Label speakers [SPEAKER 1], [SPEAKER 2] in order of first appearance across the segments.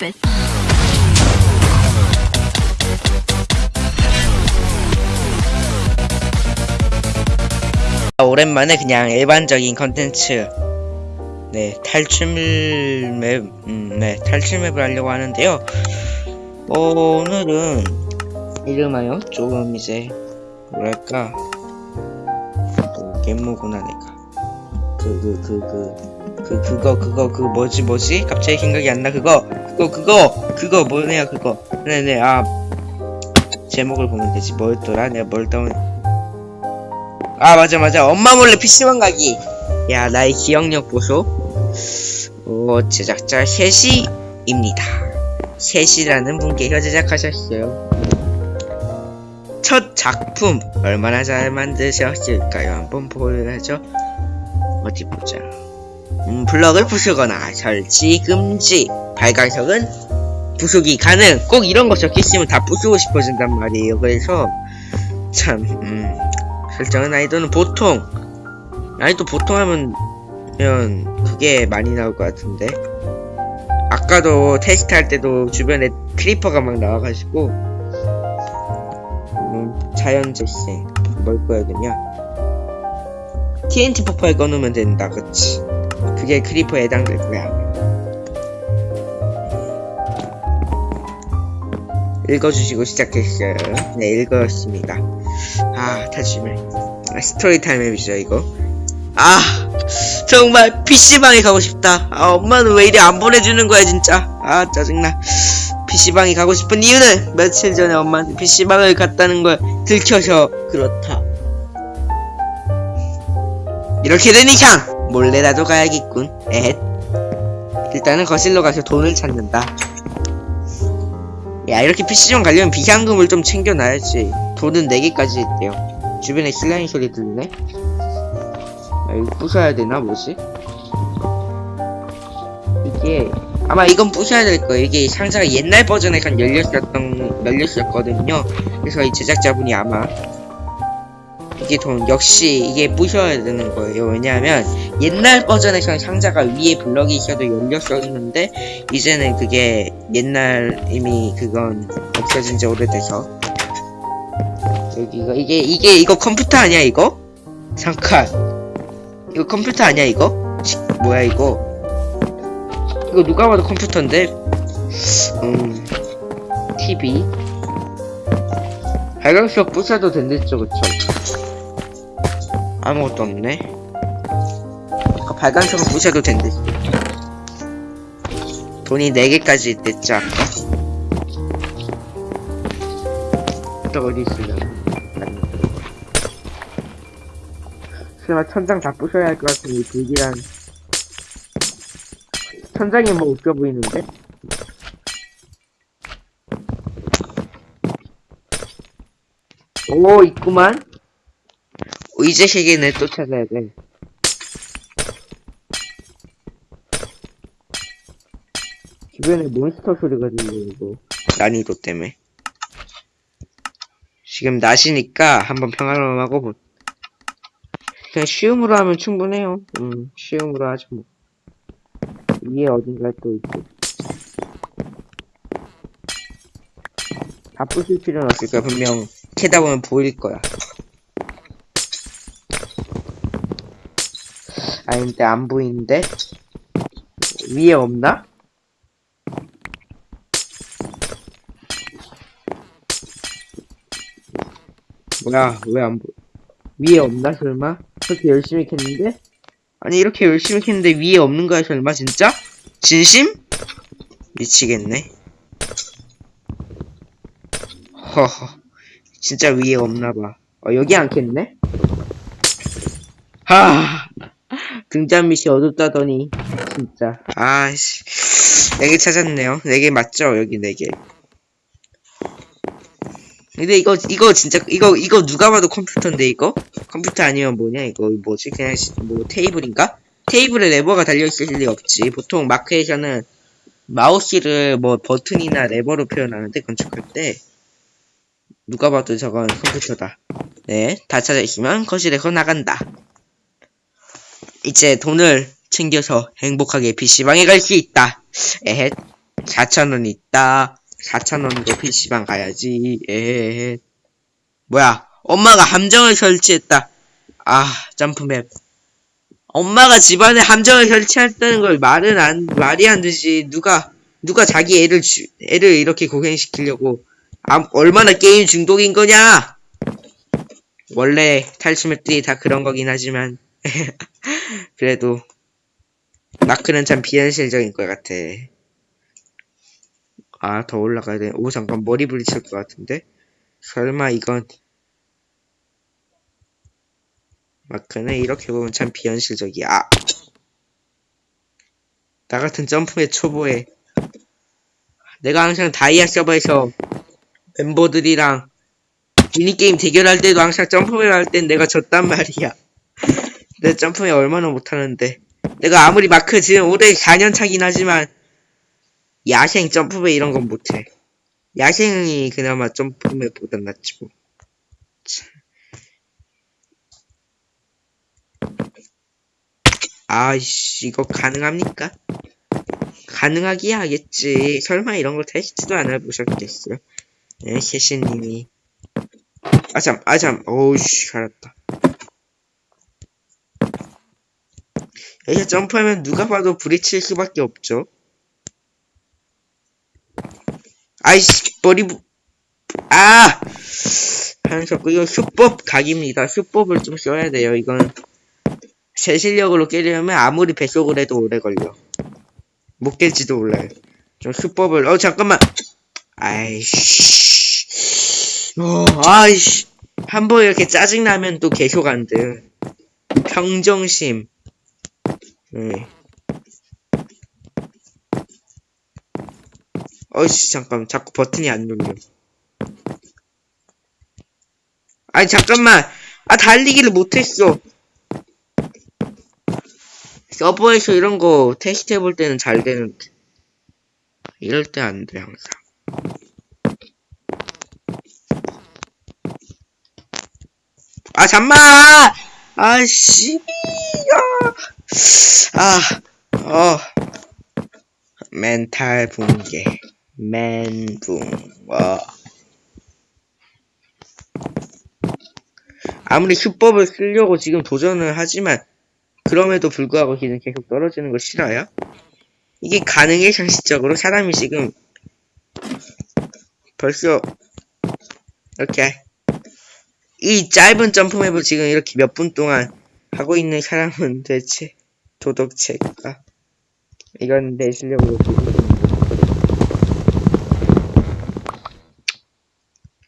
[SPEAKER 1] stupid.
[SPEAKER 2] 오랜만에 그냥 일반적인 컨텐츠 네 탈출 맵, 음, 네 탈출 맵을 하려고 하는데요. 어, 오늘은 이름하여 조금 이제 뭐랄까 또 게임모구나 내가 그 그 그 그 그 그거 그거 그 뭐지 뭐지? 갑자기 생각이 안 나. 그거 그거 그거 그거 뭐냐 그거. 네네 아. 제목을 보면 되지. 뭐였더라? 내가 뭘 떠온 아 맞아 맞아. 엄마 몰래 PC방 가기. 야 나의 기억력 보소. 오 제작자 셋이입니다. 셋이라는 분께서 제작하셨어요. 첫 작품 얼마나 잘 만드셨을까요? 한번 보여야죠 어디 보자 음, 블럭을 부수거나 설치 금지 발광석은 부수기 가능. 꼭 이런 거 적혀있으면 다 부수고 싶어진단 말이에요. 그래서 참 음, 설정은 난이도는 보통 난이도 보통 하면 면 그게 많이 나올 것 같은데. 아까도 테스트 할 때도 주변에 creeper가 막 나와가지고 음, 자연 재생 뭘 꺼야 되냐 TNT 폭발 꺼놓으면 된다 그치 그게 creeper에 해당될 거야. 읽어주시고 시작했어요. 네 읽었습니다. 아 탈출맵 아, 스토리 타임 맵이죠 이거. 아 정말 PC방에 가고 싶다. 아 엄마는 왜 이리 안 보내주는 거야 진짜. 아 짜증나. PC방에 가고 싶은 이유는 며칠 전에 엄마한테 PC방을 갔다는 걸 들켜서 그렇다. 이렇게 된 이상 몰래라도 가야겠군 에헷 일단은 거실로 가서 돈을 찾는다 야 이렇게 PC방 가려면 비상금을 좀 챙겨놔야지 돈은 4개까지 있대요 주변에 슬라임 소리 들리네 아, 이거 부숴야 되나 뭐지? 이게 아마 이건 부숴야 될 거예요. 이게 상자가 옛날 버전에 간 열렸었던 열렸었거든요. 그래서 이 제작자분이 아마 돈 역시 이게 부셔야 되는 거예요. 왜냐하면 옛날 버전에서는 상자가 위에 블럭이 있어도 열렸었는데 이제는 그게 옛날 이미 그건 없어진 지 오래돼서 여기가 이게 이게 이거 컴퓨터 아니야 이거? 잠깐 이거 컴퓨터 아니야 이거? 치, 뭐야 이거? 이거 누가 봐도 컴퓨터인데? 음... TV? 발광석 부숴도 된댔죠 그쵸? 아무것도 없네. 아까 발광석은 부숴도 된댔어 돈이 4개까지 있댔죠 아까? 또 어디 있으려나 설마 천장 다 부셔야 할 것 같은 이 불길한. 천장이 뭐 웃겨 보이는데? 오 있구만 의제 세계는 또 찾아야 돼 주변에 몬스터 소리가 들리고 난이도 때문에 지금 낮이니까 한번 평화로움하고 보 그냥 쉬움으로 하면 충분해요. 음, 쉬움으로 하죠, 뭐. 위에 어딘가에 또 있고. 다 부술 필요는 없을 거야. 분명 캐다 보면 보일 거야. 아닌데, 안 보이는데? 위에 없나? 뭐야, 왜 안 보, 위에 없나, 설마? 그렇게 열심히 캤는데? 아니 이렇게 열심히 캤는데 위에 없는 거야 설마 진짜? 진심? 미치겠네 허허 진짜 위에 없나봐 어 여기 안 캤네? 하 등잔 밑이 어둡다더니 진짜. 아씨. 4개 찾았네요. 4개 맞죠? 여기 4개. 근데 이거 이거 진짜 이거 이거 누가 봐도 컴퓨터인데 이거? 컴퓨터 아니면 뭐냐 이거 뭐지? 그냥 시- 뭐 테이블인가? 테이블에 레버가 달려 있을 리 없지. 보통 마크에서는 마우스를 뭐 버튼이나 레버로 표현하는데 건축할 때 누가 봐도 저건 컴퓨터다. 네 다 찾아 있으면 거실에서 나간다 이제 돈을 챙겨서 행복하게 PC방에 갈 수 있다 에헷 4,000원 있다. 4,000원으로 PC방 가야지. 에헤헤. 뭐야, 엄마가 함정을 설치했다. 아, 점프맵. 엄마가 집안에 함정을 설치했다는 걸 말은 안, 말이 안 되지. 누가, 누가 자기 애를 주, 애를 이렇게 고생시키려고. 아, 얼마나 게임 중독인 거냐? 원래 탈출맵들이 다 그런 거긴 하지만. 그래도, 마크는 참 비현실적인 것 같아. 아, 더 올라가야 돼. 오, 잠깐, 머리 부딪힐 것 같은데? 설마 이건, 마크는 이렇게 보면 참 비현실적이야. 아! 나 같은 점프의 초보에 내가 항상 다이아 서버에서 멤버들이랑 미니게임 대결할 때도 항상 점프를 할 땐 내가 졌단 말이야. 내 점프에 얼마나 못하는데. 내가 아무리 마크 지금 올해 4년 차긴 하지만 야생 점프배 이런 건 못해. 야생이 그나마 점프배보단 낫지 뭐. 아이씨, 이거 가능합니까? 가능하기야 하겠지. 설마 이런 걸 테스트도 안 해보셨겠어요? 네, 세신님이. 아, 참, 아, 참, 오우씨, 알았다. 여기서 점프하면 누가 봐도 부딪힐 수밖에 없죠. 아이씨, 머리, 부... 아! 하면서, 이거 수법 각입니다. 수법을 좀 써야 돼요, 이건. 제 실력으로 깨려면 아무리 뱃속을 해도 오래 걸려. 못 깰지도 몰라요. 좀 수법을, 어, 잠깐만! 아이씨. 어, 아이씨. 한 번 이렇게 짜증나면 또 계속 안 돼. 평정심. 네. 어이씨, 잠깐. 자꾸 버튼이 안 눌려. 아니, 잠깐만. 아, 달리기를 못했어. 서버에서 이런 거 테스트 해볼 때는 잘 되는데. 이럴 때 안 돼, 항상. 아, 잠만! 아씨, 아, 어. 멘탈 붕괴. 멘붕, 어. 아무리 수법을 쓰려고 지금 도전을 하지만, 그럼에도 불구하고 기는 계속 떨어지는 거 싫어요? 이게 가능해, 상식적으로? 사람이 지금, 벌써, 이렇게, 이 짧은 점프맵을 지금 이렇게 몇 분 동안 하고 있는 사람은 대체 도덕체가? 이건 내 실력으로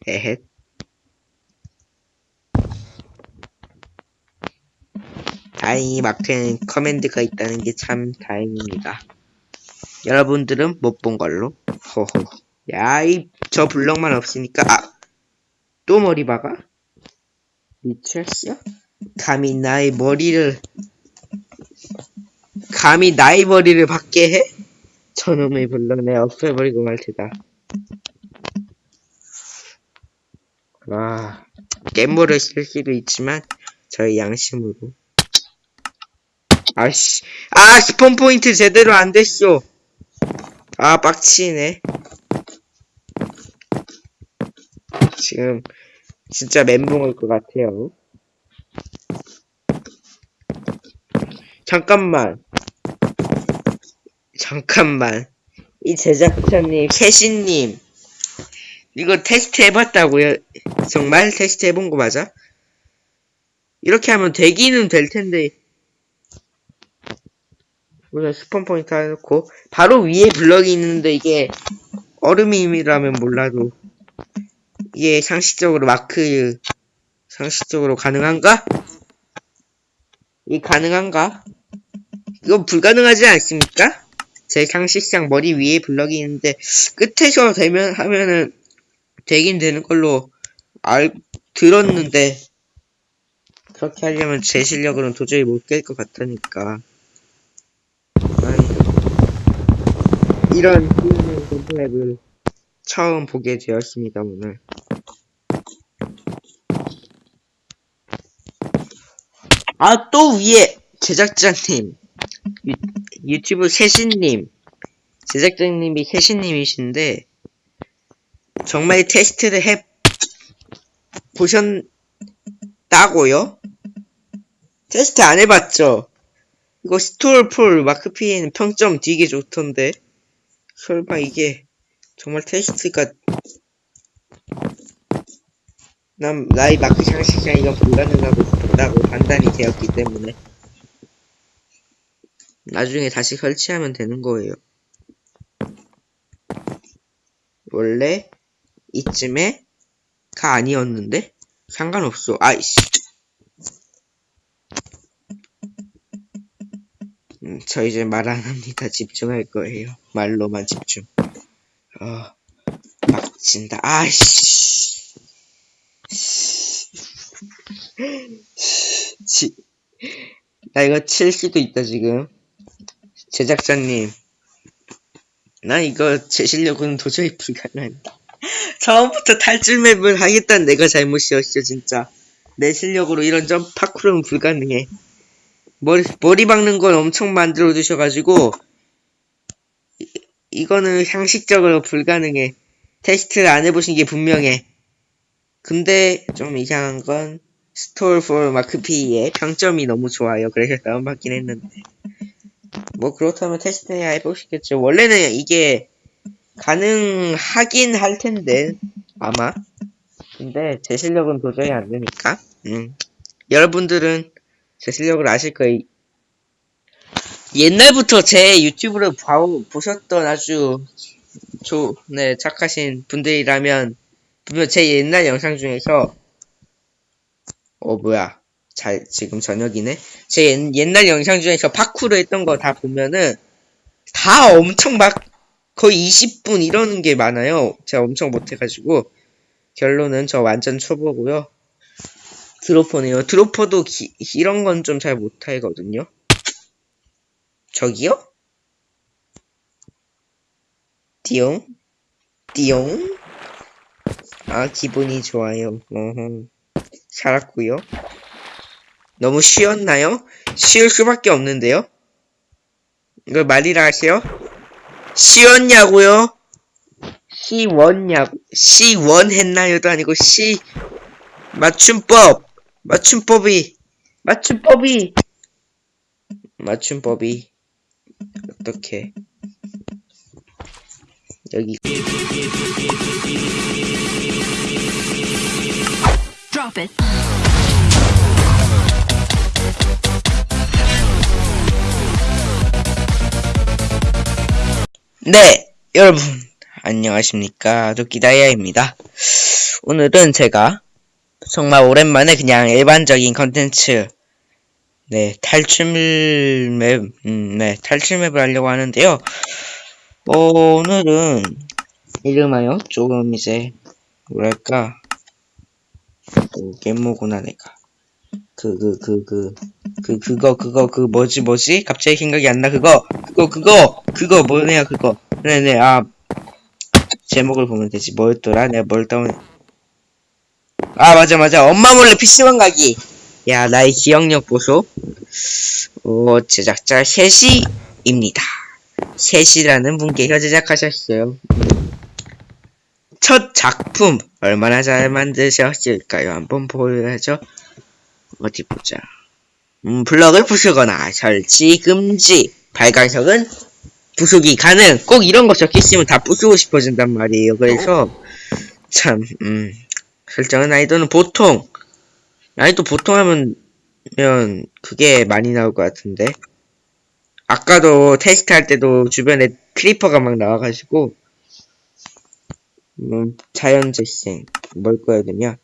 [SPEAKER 2] 에헷. 다행히 마크에는 커맨드가 있다는 게 참 다행입니다. 여러분들은 못 본 걸로. 호호. 야 이 저 블럭만 없으니까 아 또 머리 박아? 미쳤어? 감히 나의 머리를 감히 나의 머리를 받게 해? 저놈의 블럭 내 없애버리고 말 테다. 와, 깻모를 쓸 수도 있지만 저의 양심으로. 아씨, 아 스폰 포인트 제대로 안 됐어. 아 빡치네. 지금 진짜 멘붕 올 것 같아요. 잠깐만. 잠깐만. 이 제작자님, 캐신님. 이거 테스트 해봤다고요? 정말 테스트 해본 거 맞아? 이렇게 하면 되기는 될 텐데. 우선 spawn point 해놓고, 바로 위에 블럭이 있는데 이게 얼음임이라면 몰라도, 이게 상식적으로 마크, 상식적으로 가능한가? 이 가능한가? 이건 불가능하지 않습니까? 제 상식상 머리 위에 블럭이 있는데 끝에서 되면 하면은 되긴 되는 걸로 알 들었는데 그렇게 하려면 제 실력으로는 도저히 못 깰 것 같으니까. 아이, 이런 컴플렉을 처음 보게 되었습니다 오늘. 아 또 위에 제작자님 유, 유튜브 세신님 제작자님이 혜신님이신데 정말 테스트를 해 보셨다고요? 테스트 안 해봤죠? 이거 스톨폴 마크피에는 평점 되게 좋던데 설마 이게 정말 테스트가 난 나의 마크 장식이랑 이건 불가능하다고 판단이 되었기 때문에 나중에 다시 설치하면 되는 거예요. 원래 이쯤에 가 아니었는데 상관없어. 아이씨. 음, 저 이제 말 안 합니다. 집중할 거예요. 말로만 집중. 어, 막 진다. 아이씨. 지, 나 이거 칠 수도 있다, 지금. 제작자님. 나 이거 제 실력은 도저히 불가능합니다. 처음부터 탈출 맵을 하겠다는 내가 잘못이었어, 진짜. 내 실력으로 이런 점 파쿠르는 불가능해. 머리, 머리 박는 건 엄청 만들어 두셔가지고, 이, 이거는 상식적으로 불가능해. 테스트를 안 해보신 게 분명해. 근데 좀 이상한 건, 스토어 for 마크 PE 평점이 너무 좋아요. 그래서 다운받긴 했는데. 뭐 그렇다면 테스트 해야 해보시겠죠. 원래는 이게 가능하긴 할 텐데 아마. 근데 제 실력은 도저히 안 되니까. 음. 여러분들은 제 실력을 아실 거예요. 옛날부터 제 유튜브를 봐, 보셨던 아주 조, 네, 착하신 분들이라면 분명 제 옛날 영상 중에서 어 뭐야 잘 지금 저녁이네. 제 옛, 옛날 영상 중에서 파쿠르 했던 거 다 보면은 다 엄청 막 거의 20분 이러는 게 많아요. 제가 엄청 못해가지고 결론은 저 완전 초보고요. 드로퍼네요. 드로퍼도 기, 이런 건 좀 잘 못하거든요. 저기요? 띠용? 띠용? 아 기분이 좋아요. 어허. 살았고요. 너무 쉬웠나요? 쉬울 수밖에 없는데요? 이걸 말이라 하세요? 쉬웠냐고요? 시원냐고 시원 했나요도 아니고 시 맞춤법 맞춤법이 맞춤법이 맞춤법이 어떻게 여기
[SPEAKER 1] Drop it.
[SPEAKER 2] 네, 여러분, 안녕하십니까. 도끼다이아입니다. 오늘은 제가 정말 오랜만에 그냥 일반적인 컨텐츠, 네, 탈출 맵, 음, 네, 탈출 맵을 하려고 하는데요. 어, 오늘은 이름하여 조금 이제, 뭐랄까, 그, 게임모구나, 내가. 그, 그, 그, 그, 그, 그거, 그거, 그, 뭐지, 뭐지? 갑자기 생각이 안 나, 그거! 그거, 그거! 그거, 뭐네요, 그거. 네네, 아, 제목을 보면 되지. 뭐였더라? 내가 뭘 다운, 아, 맞아, 맞아. 엄마 몰래 PC방 가기! 야, 나의 기억력 보소. 어, 제작자 셋이입니다. 셋이라는 분께서 제작하셨어요. 첫 작품, 얼마나 잘 만드셨을까요? 한번 보여야죠. 어디 보자. 음, 블럭을 부수거나 설치 금지. 발광석은 부수기 가능. 꼭 이런 거 적혀 있으면 다 부수고 싶어진단 말이에요. 그래서 참, 음, 설정은 난이도는 보통. 난이도 보통 하면 면 그게 많이 나올 것 같은데. 아까도 테스트 할 때도 주변에 creeper가 막 나와가지고 음, 자연재생 뭘 꺼야 되냐?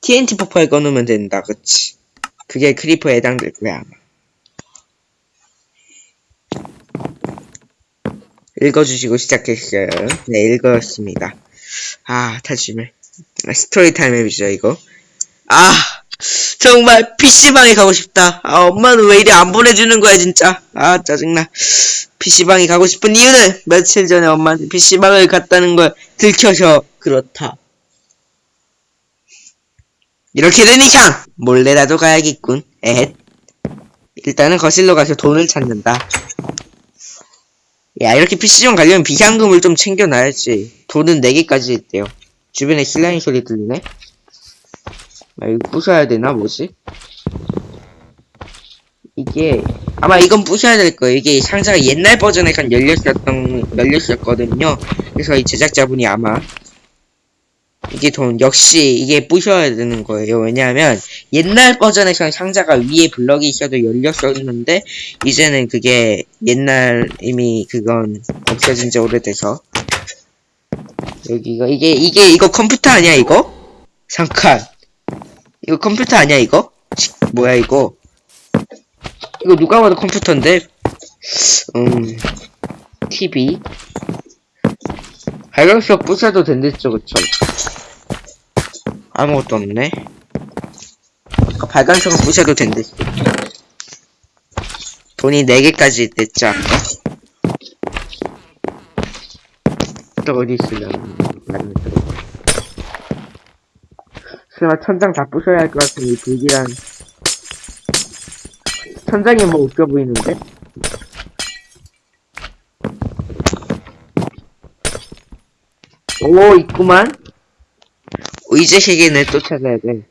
[SPEAKER 2] TNT 폭발 꺼놓으면 된다, 그치? 그게 creeper에 해당될 거야, 아마. 읽어주시고 시작했어요. 네, 읽었습니다. 아. 아, 스토리 타임 맵이죠, 이거. 아, 정말 PC방에 가고 싶다. 아, 엄마는 왜 이리 안 보내주는 거야, 진짜. 아, 짜증나. PC방에 가고 싶은 이유는 며칠 전에 엄마한테 PC방을 갔다는 걸 들켜서 그렇다. 이렇게 된 이상 몰래라도 가야겠군. 에헷. 일단은 거실로 가서 돈을 찾는다. 야, 이렇게 PC방 가려면 비상금을 좀 챙겨놔야지. 돈은 4개까지 있대요. 주변에 슬라임 소리 들리네? 아, 이거 부셔야 되나, 뭐지? 이게, 아마 이건 부셔야 될 거예요. 이게 상자가 옛날 버전에 간 열렸었던, 열렸었거든요. 그래서 이 제작자분이 아마, 이게 돈, 역시 이게 부셔야 되는 거예요. 왜냐하면, 옛날 버전에선 상자가 위에 블럭이 있어도 열렸었는데, 이제는 그게 옛날 이미 그건 없어진 지 오래돼서 여기가 이게 이게 이거 컴퓨터 아니야 이거? 잠깐 이거 컴퓨터 아니야 이거? 치, 뭐야 이거? 이거 누가 봐도 컴퓨터인데 음 TV 발광석 부셔도 된댔죠 그쵸? 아무것도 없네 아까 발광석은 부셔도 된댔어 돈이 4개까지 냈죠, 아까? 또 어디 들어. 설마 천장 다 부셔야 할 것 같은 이 불길한. 천장이 뭐 웃겨 보이는데? 오, 있구만? 의제 세계는 또 찾아야 돼.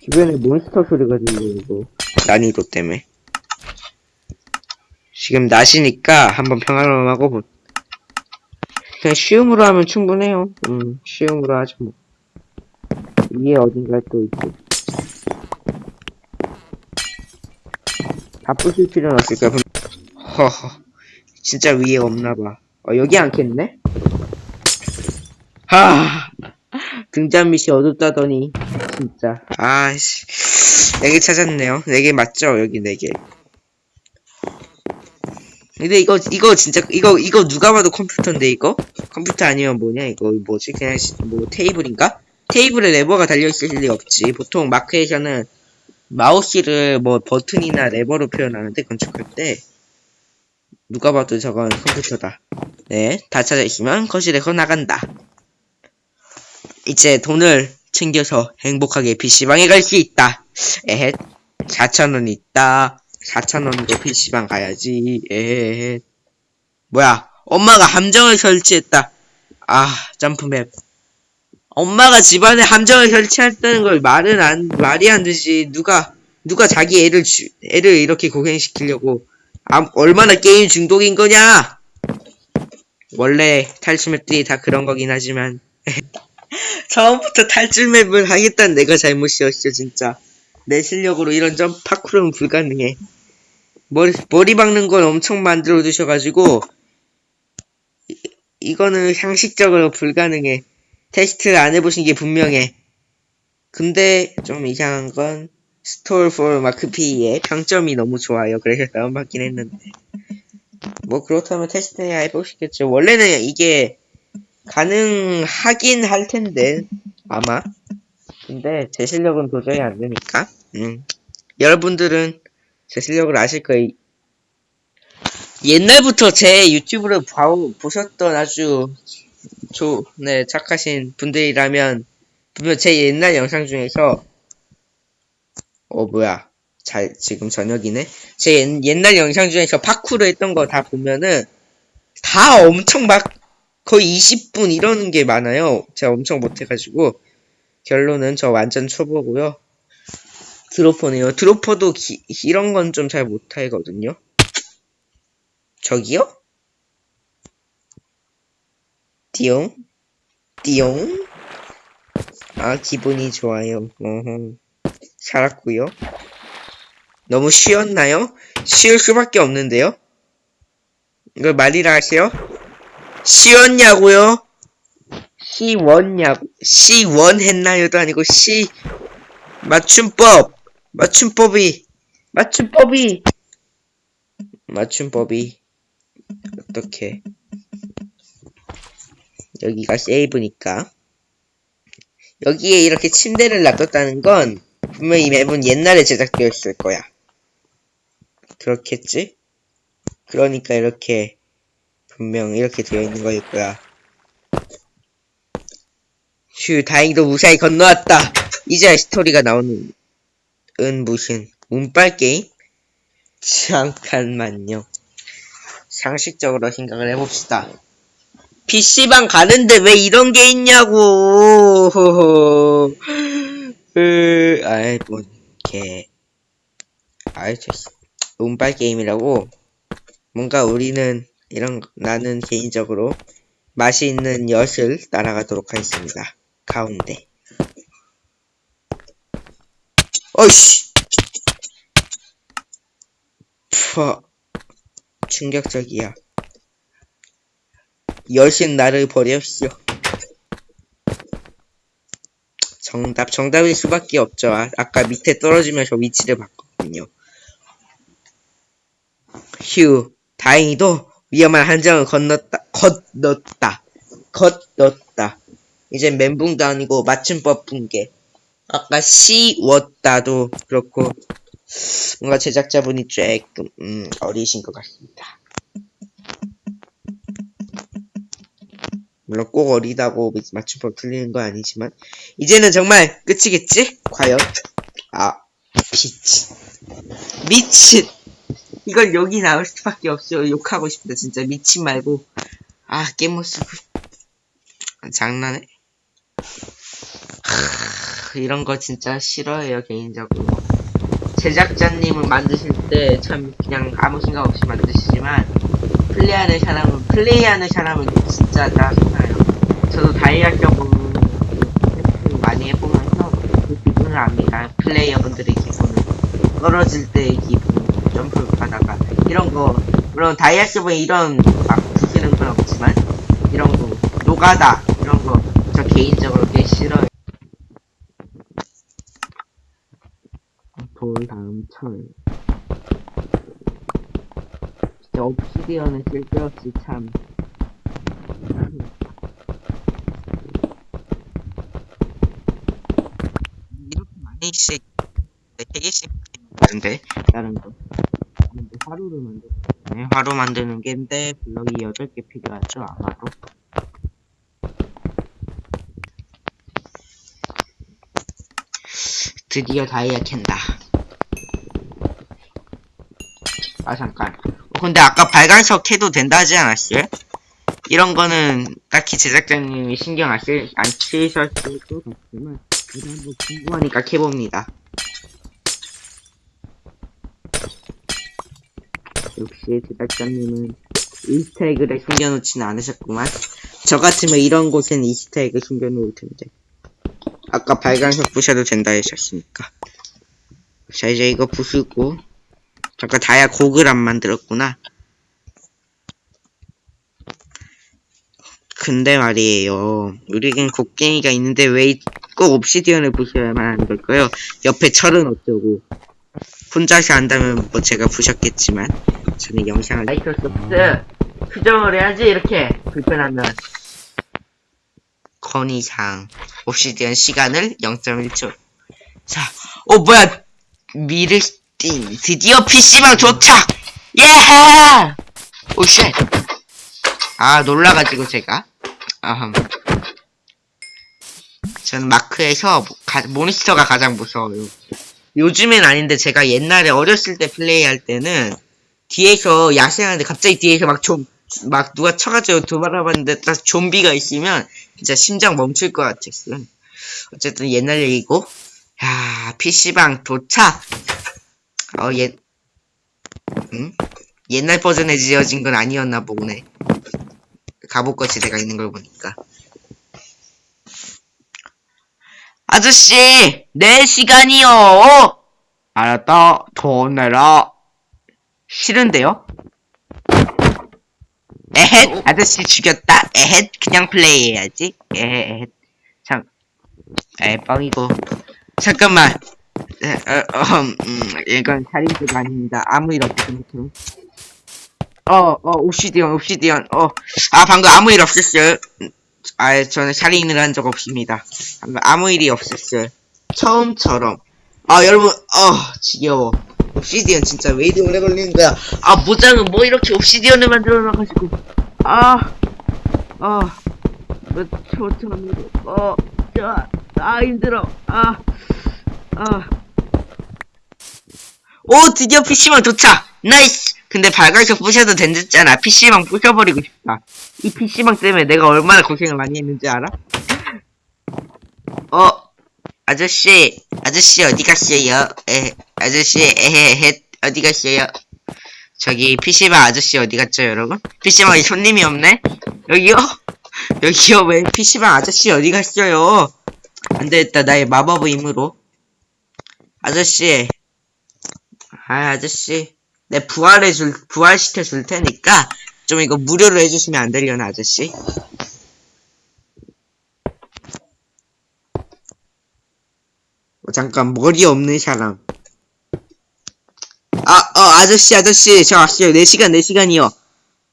[SPEAKER 2] 주변에 몬스터 소리가 들리고 난이도 때문에. 지금 낮이니까 한번 평화로움 하고 보... 그냥 쉬움으로 하면 충분해요. 음 쉬움으로 하죠 뭐. 위에 어딘가에 또 있고. 다 부실 필요는 없을 거야. 분- 허허. 진짜 위에 없나봐. 어 여기 않겠네? 하. 등잔 밑이 어둡다더니 진짜. 아씨. 네개 찾았네요. 네개 맞죠? 여기 네개. 근데 이거 이거 진짜 이거 이거 누가 봐도 컴퓨터인데 이거? 컴퓨터 아니면 뭐냐 이거 뭐지? 그냥 시- 뭐 테이블인가? 테이블에 레버가 달려있을 리 없지. 보통 마크에서는 마우스를 뭐 버튼이나 레버로 표현하는데 건축할 때 누가 봐도 저건 컴퓨터다 네 다 찾아있으면 거실에서 나간다 이제 돈을 챙겨서 행복하게 PC방에 갈 수 있다. 에헷. 4,000원 있다. 4,000원으로 PC방 가야지. 에헷. 뭐야. 엄마가 함정을 설치했다. 아, 점프맵. 엄마가 집안에 함정을 설치했다는 걸 말은 안, 말이 안 되지. 누가, 누가 자기 애를 주, 애를 이렇게 고생시키려고. 아, 얼마나 게임 중독인 거냐? 원래 탈출맵들이 다 그런 거긴 하지만. 처음부터 탈출맵을 하겠다는 내가 잘못이었어 진짜 내 실력으로 이런 점프 파쿠르는 불가능해 머리, 머리 박는 건 엄청 만들어 두셔가지고 이, 이거는 상식적으로 불가능해 테스트를 안 해보신 게 분명해 근데 좀 이상한 건 스토어 for 마크 PE 평점이 너무 좋아요. 그래서 다운받긴 했는데. 뭐 그렇다면 테스트해야 해보시겠죠. 원래는 이게 가능하긴 할 텐데 아마. 근데 제 실력은 도저히 안 되니까. 음. 여러분들은 제 실력을 아실 거예요. 옛날부터 제 유튜브를 봐, 보셨던 아주 조, 네, 착하신 분들이라면 분명 제 옛날 영상 중에서 어 뭐야 잘 지금 저녁이네 제 옛, 옛날 영상 중에서 파쿠르 했던 거 다 보면은 다 엄청 막 거의 20분 이러는 게 많아요. 제가 엄청 못해가지고 결론은 저 완전 초보고요. 드로퍼네요. 드로퍼도 기, 이런 건 좀 잘 못하거든요. 저기요? 띠용? 띠용? 아 기분이 좋아요. 어허. 살았고요. 너무 쉬웠나요? 쉬울 수밖에 없는데요? 이걸 말이라 하세요? 쉬웠냐고요? 시원냐고 시원 했나요도 아니고 시 맞춤법 맞춤법이 맞춤법이 맞춤법이 어떻게 여기가 세이브니까 여기에 이렇게 침대를 놔뒀다는 건 분명히 이 맵은 옛날에 제작되었을 거야 그렇겠지? 그러니까 이렇게 분명 이렇게 되어 있는 거일 거야. 휴, 다행히도 무사히 건너왔다. 이제 스토리가 나오는, 은 무슨, 운빨 게임? 잠깐만요. 상식적으로 생각을 해봅시다. PC방 가는데 왜 이런 게 있냐고! 으, 아이, 뭐, 개. 아이, 저, 운빨 게임이라고. 뭔가 우리는, 이런, 나는 개인적으로 맛이 있는 엿을 따라가도록 하겠습니다. 가운데. 어이씨! 푸 충격적이야. 여신 나를 버렸어. 정답, 정답일 수밖에 없죠. 아, 아까 밑에 떨어지면서 위치를 바꿨군요. 휴, 다행히도 위험한 한정을 건넜다, 건넜다, 건넜다. 이제 멘붕도 아니고 맞춤법 붕괴. 아까 씌웠다도 그렇고 뭔가 제작자분이 조금 음, 어리신 것 같습니다. 물론 꼭 어리다고 맞춤법 틀리는 건 아니지만 이제는 정말 끝이겠지? 과연? 아 미친. 미친. 이걸 여기 나올 수밖에 없어. 욕하고 싶다 진짜. 미친 말고. 아 게임 모습 장난해? 하, 이런 거 진짜 싫어해요 개인적으로. 제작자님은 만드실 때 참 그냥 아무 생각 없이 만드시지만 플레이하는 사람은 플레이하는 사람은 진짜 짜증나요. 저도 다이아 경험 많이 해보면서 그 기분을 압니다. 플레이어분들의 기분을 떨어질 때의 기분, 점프 하다가 이런 거 물론 다이아 경험에 이런 막 드시는 건 없지만 이런 거 노가다 이런 거 저 개인적으로 꽤 싫어요. 돌 다음 철. 옵시디언은 쓸데없이 참. 이렇게 많이씩, 네 개씩 만드는데, 다른 거. 근데 화로를 만들, 네, 화로 만드는 게인데, 블럭이 8개 필요하죠, 아마도. 드디어 다이아 캔다. 아, 잠깐. 어, 근데 아까 발광석 해도 된다 하지 않았어요? 이런 거는 딱히 제작자님이 신경 안, 쓰, 안 쓰셨을 것 같지만, 그래도 한번 궁금하니까 캐봅니다. 역시 제작자님은 Easter egg를 숨겨놓지는 않으셨구만. 저 같으면 이런 곳엔 Easter egg 숨겨놓을 텐데. 아까 발광석 부셔도 된다 하셨으니까. 자, 이제 이거 부수고. 잠깐 다이아 곡을 안 만들었구나. 근데 말이에요. 우리는 곡괭이가 있는데 왜 꼭 옵시디언을 부셔야만 하는 걸까요? 옆에 철은 어쩌고. 혼자서 한다면 뭐 제가 부셨겠지만 저는 영상을 마이크로소프트 수정을 해야지 이렇게 불편하면 건의사항 옵시디언 시간을 0.1초 자, 어 뭐야 미르 띵. 드디어 PC방 도착 예! 오쉣. 아 놀라가지고 제가. 아흠 저는 마크에서 가- 모니스터가 가장 무서워요. 요즘엔 아닌데 제가 옛날에 어렸을 때 플레이할 때는 뒤에서 야생하는데 갑자기 뒤에서 막 좀 막 누가 쳐가지고 도발해봤는데 딱 좀비가 있으면 진짜 심장 멈출 것 같았어요. 어쨌든 옛날 얘기고. 야 PC방 도착 어 옛 응? 옛날 버전에 지어진 건 아니었나 보네. 갑옷 거치대가 있는 걸 보니까. 아저씨 내 시간이요. 알았다. 돈 내라. 싫은데요? 에헷 아저씨 죽였다. 에헷 그냥 플레이해야지. 에헷 참 에이 뻥이고. 잠깐만 에, 어, 어, 음, 이건 살인죄가 아닙니다. 아무 일 없은 것처럼 어어 옵시디언 옵시디언. 어 아 방금 아무 일 없었어요. 아 저는 살인을 한 적 없습니다. 아무 일이 없었어요. 처음처럼. 아 여러분 어 지겨워. obsidian 진짜 왜 이리 오래 걸리는 거야? 아 모장은 뭐 이렇게 obsidian을 만들어 놔가지고. 아, 아아몇 초처럼 어자아 힘들어. 아 아 오 드디어 PC방 도착 nice 근데 발광석 부셔도 된댔잖아 PC방 부셔버리고 싶다 이 PC방 때문에 내가 얼마나 고생을 많이 했는지 알아? 어 아저씨 아저씨 어디 갔어요? 에 아저씨 에헤헤 어디 갔어요? 저기 PC방 아저씨 어디 갔죠 여러분? PC방에 손님이 없네? 여기요? 여기요 왜 PC방 아저씨 어디 갔어요? 안되겠다 나의 마법의 힘으로 아저씨 아 아저씨 내 부활해 줄 부활시켜 줄 테니까 좀 이거 무료로 해주시면 안 되려나 아저씨? 어, 잠깐 머리 없는 사람 아, 어, 아저씨, 아저씨, 저 왔어요. 4시간, 4시간이요.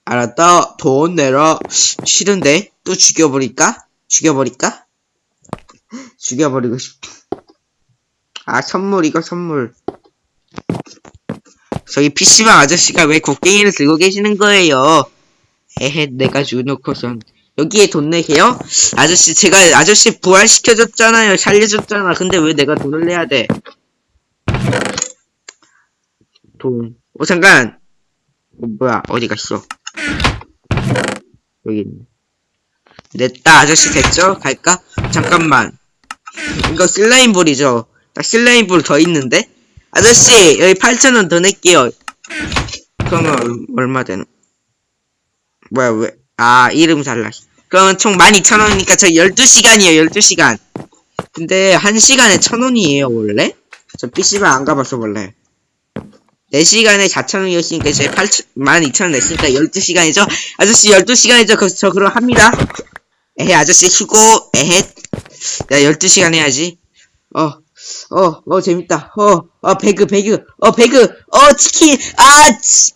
[SPEAKER 2] 알았다. 돈 내라. 싫은데? 또 죽여버릴까? 죽여버릴까? 죽여버리고 싶. 아, 선물, 이거 선물. 저기 PC방 아저씨가 왜 곡괭이를 들고 계시는 거예요? 에헤, 내가 주놓고선. 여기에 돈 내게요? 아저씨, 제가 아저씨 부활시켜줬잖아요. 살려줬잖아. 근데 왜 내가 돈을 내야 돼? 돈. 어, 잠깐! 어, 뭐야, 어디 갔어? 여기 있네. 냈다, 아저씨 됐죠? 갈까? 잠깐만. 이거 슬라임볼이죠? 딱 슬라임볼 더 있는데? 아저씨, 여기 8,000원 더 낼게요. 그러면 얼- 얼마 되는? 뭐야, 왜? 아, 이름 살라. 그러면 총 12,000원이니까 저 12시간이에요, 12시간. 근데 1시간에 1,000원이에요, 원래? 저 PC방 안 가봐서 원래. 4시간에 4,000원이었으니까 이제 8, 12,000원 냈으니까 12시간이죠? 아저씨 12시간이죠? 그, 저 그럼 합니다. 에헤, 아저씨 휴고, 에헤. 내가 12시간 해야지. 어, 어, 어, 재밌다. 어, 어, 배그, 배그, 어, 배그, 어, 치킨, 아, 치.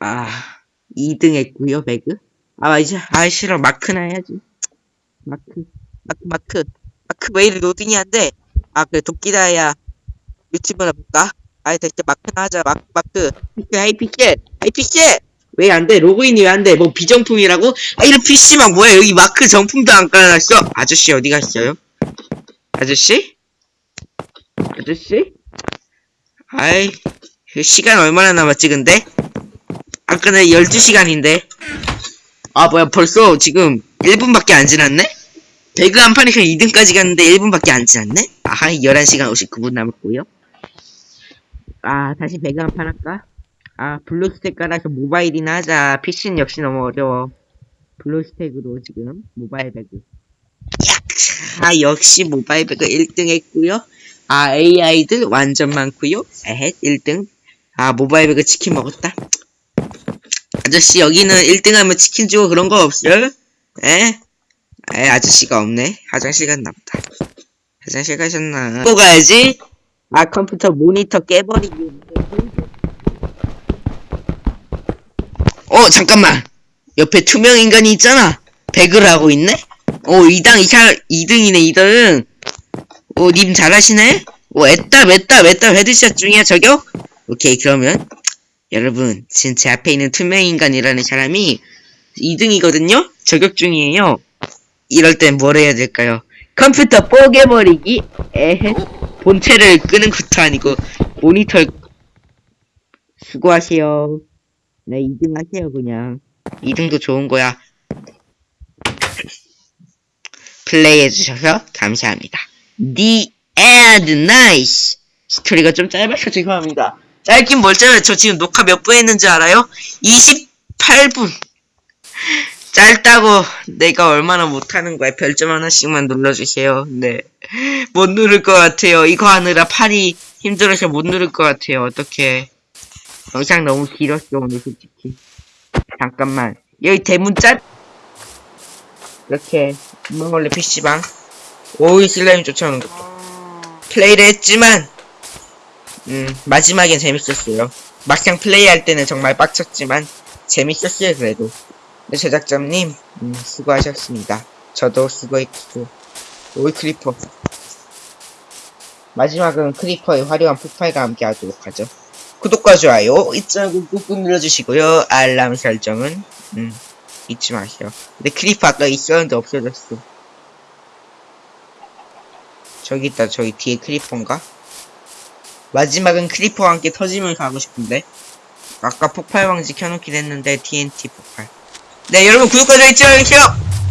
[SPEAKER 2] 아, 2등 했구요, 배그. 아, 이제, 아, 싫어. 마크나 해야지. 마크, 마크, 마크. 마크 왜 이리 로딩이 안 돼? 아, 그래, 도끼다야. 유튜브나 볼까? 아이 됐다 마크나 하자 마크 마크 픽셀 하이픽셀 하이픽셀 왜안 돼? 로그인이 왜 안 돼? 뭐 비정품이라고? 아 이런 PC방 뭐야 여기 마크 정품도 안 깔아놨어 아저씨 어디 갔어요? 아저씨? 아저씨? 아이 시간 얼마나 남았지 근데? 아까는 12시간인데 아 뭐야 벌써 지금 1분밖에 안 지났네? 배그 한 판에서 2등까지 갔는데 1분밖에 안 지났네? 아하 11시간 59분 남았고요 아, 다시 배그 한 판 할까? 아, 블루스택 깔아서 모바일이나 하자. PC는 역시 너무 어려워. 블루스택으로 지금 모바일 배그. 야, 아, 역시 모바일 배그 1등 했고요. 아, AI들 완전 많고요. 에헷, 1등. 아, 모바일 배그 치킨 먹었다. 아저씨, 여기는 1등 하면 치킨 주고 그런 거 없어요? 에? 에, 아저씨가 없네. 화장실 갔나 보다. 화장실 가셨나? 또 가야지. 아 컴퓨터 모니터 깨버리기 어 잠깐만 옆에 투명 인간이 있잖아 배그를 하고 있네 어 2당 2차 2등이네 2등 어님 잘하시네 어 애따 mes따 mes따 헤드샷 중이야 저격? 오케이 그러면 여러분 지금 제 앞에 있는 투명 인간이라는 사람이 2등이거든요? 저격 중이에요. 이럴 땐 뭘 해야 될까요? 컴퓨터 뽀개버리기. 에헤. 본체를 끄는 것도 아니고 모니터 수고하세요. 네 2등 하세요 그냥. 2등도 좋은 거야. 플레이 해주셔서 감사합니다. The end nice 스토리가 좀 짧아서 죄송합니다. 짧긴 뭘 짧아요. 저 지금 녹화 몇 분 했는지 알아요? 28분. 짧다고 내가 얼마나 못하는 거야. 별점 하나씩만 눌러주세요. 네. 못 누를 것 같아요. 이거 하느라 팔이 힘들어서 못 누를 것 같아요. 어떻게 영상 너무 길었어 오늘 솔직히. 잠깐만. 여기 대문 짤 이렇게 문걸레 PC방 오이 슬라임 쫓아오는 것도 플레이를 했지만 음 마지막엔 재밌었어요. 막상 플레이할 때는 정말 빡쳤지만 재밌었어요 그래도. 네, 제작자님, 음, 수고하셨습니다. 저도 수고했고, 오이 creeper. 마지막은 creeper의 화려한 폭발과 함께 하도록 하죠. 구독과 좋아요 잊지 말고 꾹꾹 눌러주시고요. 알람 설정은, 음, 잊지 마세요. 근데 creeper 아까 있었는데 없어졌어. 저기 있다, 저기 뒤에 creeper인가? 마지막은 creeper와 함께 터짐을 가고 싶은데. 아까 폭발 방지 켜놓긴 했는데 TNT 폭발. 네 여러분 구독과 좋아요 잊지 말아주세요